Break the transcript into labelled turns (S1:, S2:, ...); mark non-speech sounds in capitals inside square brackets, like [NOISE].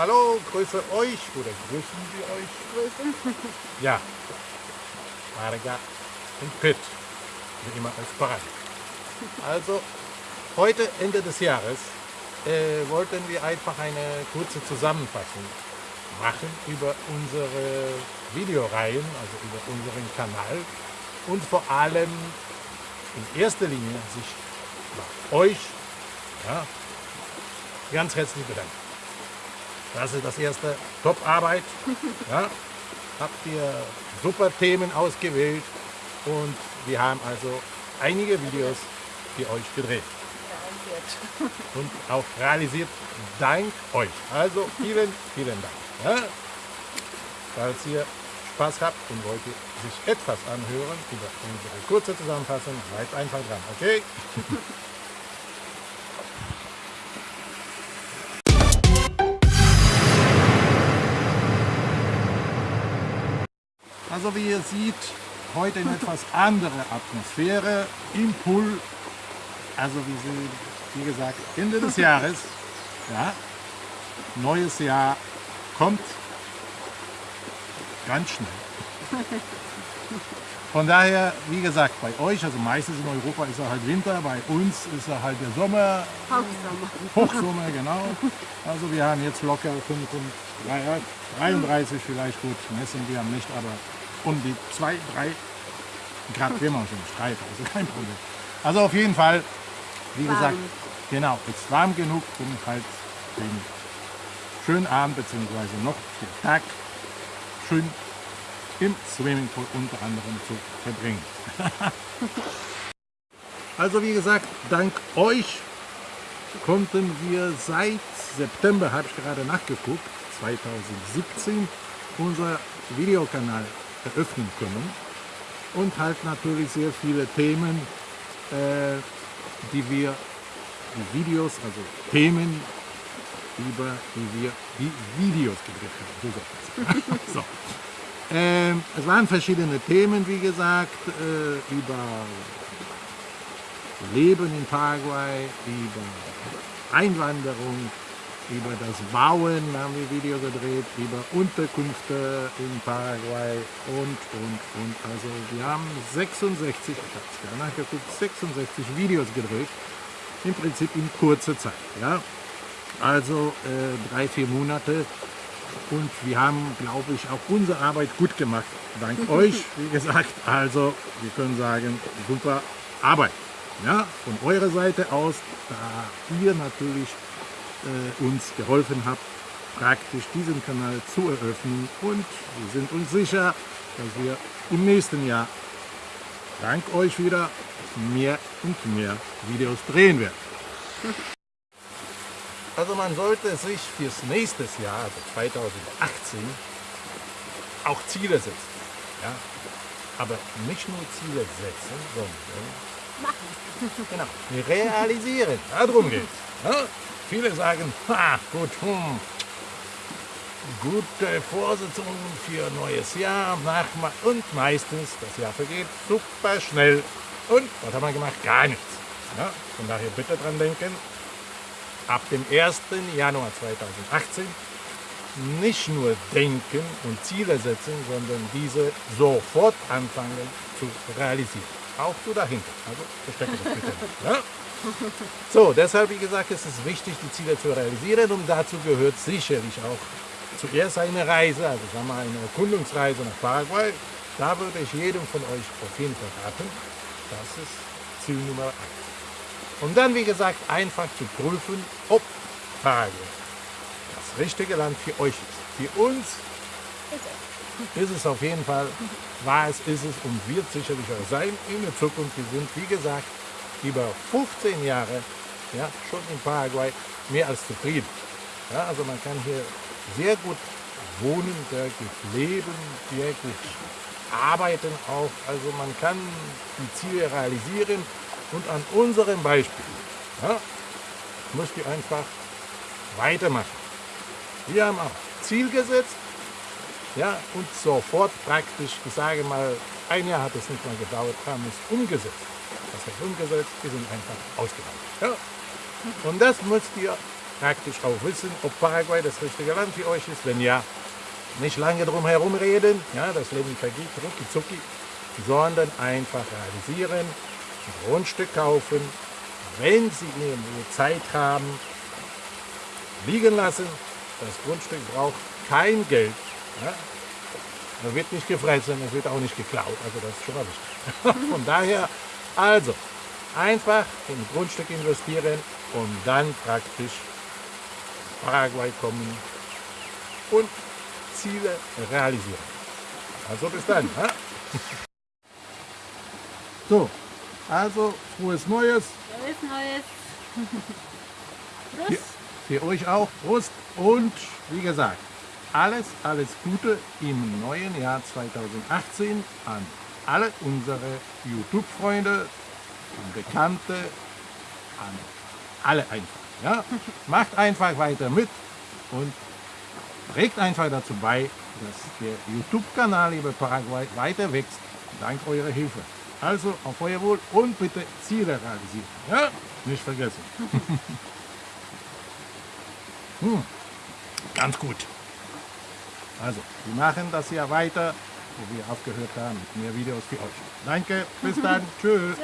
S1: Hallo, grüße euch oder grüßen wir euch?
S2: Grüße. [LAUGHS]
S1: Ja, Marga und Pitt, wie immer als bereit. Also, heute Ende des Jahres äh, wollten wir einfach eine kurze Zusammenfassung machen über unsere Videoreihen, also über unseren Kanal und vor allem in erster Linie sich bei euch ja, ganz herzlich bedanken. Das ist das erste Top-Arbeit. Ja, habt ihr super Themen ausgewählt und wir haben also einige Videos für euch gedreht und auch realisiert dank euch. Also vielen, vielen Dank. Ja? Falls ihr Spaß habt und wollt sich etwas anhören über unsere kurze Zusammenfassung, bleibt einfach dran, okay? Also wie ihr seht, heute eine etwas andere Atmosphäre im Pool. Also wie, sie, wie gesagt, Ende des Jahres. Ja, neues Jahr kommt ganz schnell. Von daher, wie gesagt, bei euch, also meistens in Europa ist er halt Winter, bei uns ist er halt der Sommer.
S2: Hochsommer.
S1: Hochsommer, genau. Also wir haben jetzt locker 33 vielleicht, gut, messen wir haben nicht, aber um die 2, 3 Grad man schon streiten, also kein Problem. Also auf jeden Fall, wie
S2: Warm.
S1: gesagt, genau, ist warm genug, um halt den schönen Abend bzw. noch den Tag schön im Swimmingpool unter anderem zu verbringen. [LAUGHS] also wie gesagt, dank euch konnten wir seit September, habe ich gerade nachgeguckt, 2017, unser Videokanal eröffnen können und halt natürlich sehr viele Themen, äh, die wir, die Videos, also Themen, über die wir die Videos gedreht haben. So, [LAUGHS] so. Ähm, es waren verschiedene Themen, wie gesagt, äh, über Leben in Paraguay, über Einwanderung, über das Bauen haben wir Video gedreht, über Unterkünfte in Paraguay und, und, und. Also wir haben 66, ich habe es gerade nachgeguckt, 66 Videos gedreht, im Prinzip in kurzer Zeit. Ja? Also äh, drei, vier Monate und wir haben, glaube ich, auch unsere Arbeit gut gemacht. Dank [LAUGHS] euch, wie gesagt. Also wir können sagen, super Arbeit. Ja, von eurer Seite aus, da ihr natürlich äh, uns geholfen habt, praktisch diesen Kanal zu eröffnen und wir sind uns sicher, dass wir im nächsten Jahr dank euch wieder mehr und mehr Videos drehen werden. [LAUGHS] Also man sollte sich fürs nächste Jahr, also 2018, auch Ziele setzen. Ja? Aber nicht nur Ziele setzen, sondern
S2: Machen. [LAUGHS]
S1: Genau, realisieren. Darum geht's. Ja? Viele sagen, ha, gut, hm, gute Vorsitzungen für neues Jahr, nachma und meistens, das Jahr vergeht super schnell. Und was haben wir gemacht? Gar nichts. Ja? Von daher bitte dran denken, ab dem 1. Januar 2018 nicht nur denken und Ziele setzen, sondern diese sofort anfangen zu realisieren. Auch du dahinter. Also verstecke das bitte nicht. Ja? [LAUGHS] So, deshalb, wie gesagt, ist es wichtig, die Ziele zu realisieren und dazu gehört sicherlich auch zuerst eine Reise, also sagen wir eine Erkundungsreise nach Paraguay. Da würde ich jedem von euch auf jeden Fall raten, das ist Ziel Nummer 1. Und dann, wie gesagt, einfach zu prüfen, ob Paraguay das richtige Land für euch ist. Für uns ist es auf jeden Fall, war es, ist es und wird sicherlich auch sein in der Zukunft. Wir sind, wie gesagt, über 15 Jahre ja, schon in Paraguay mehr als zufrieden. Ja, also man kann hier sehr gut wohnen, sehr gut leben, sehr gut arbeiten auch. Also man kann die Ziele realisieren und an unserem Beispiel ja, müsst ihr einfach weitermachen. Wir haben auch Ziel gesetzt ja, und sofort praktisch, ich sage mal, ein Jahr hat es nicht mal gedauert, haben es umgesetzt. Das umgesetzt, wir sind einfach ausgewandert. Ja. Und das müsst ihr praktisch auch wissen, ob Paraguay das richtige Land für euch ist. Wenn ja, nicht lange drum herum reden, ja, das Leben vergeht rucki zucki, sondern einfach realisieren, ein Grundstück kaufen, wenn Sie irgendwo Zeit haben, liegen lassen. Das Grundstück braucht kein Geld. Ja? Da wird nicht gefressen, es wird auch nicht geklaut. Also das ist schon mal wichtig. [LAUGHS] Von daher, also, einfach in Grundstück investieren und dann praktisch Paraguay kommen und Ziele realisieren. Also bis dann. Ja? [LAUGHS] So, also frohes Neues.
S2: Frohes Neues. [LAUGHS]
S1: Für,
S2: Prost.
S1: für euch auch. Prost und wie gesagt, alles, alles Gute im neuen Jahr 2018 an alle unsere YouTube-Freunde, an Bekannte, an alle einfach. Ja? [LAUGHS] Macht einfach weiter mit und trägt einfach dazu bei, dass der YouTube-Kanal Liebe Paraguay weiter wächst, dank eurer Hilfe. Also auf euer Wohl und bitte Ziele realisieren. Ja? Nicht vergessen. [LAUGHS] hm. Ganz gut. Also, wir machen das hier weiter, wo wir aufgehört haben, mehr Videos für euch. Danke, bis dann. [LAUGHS]
S2: Tschüss.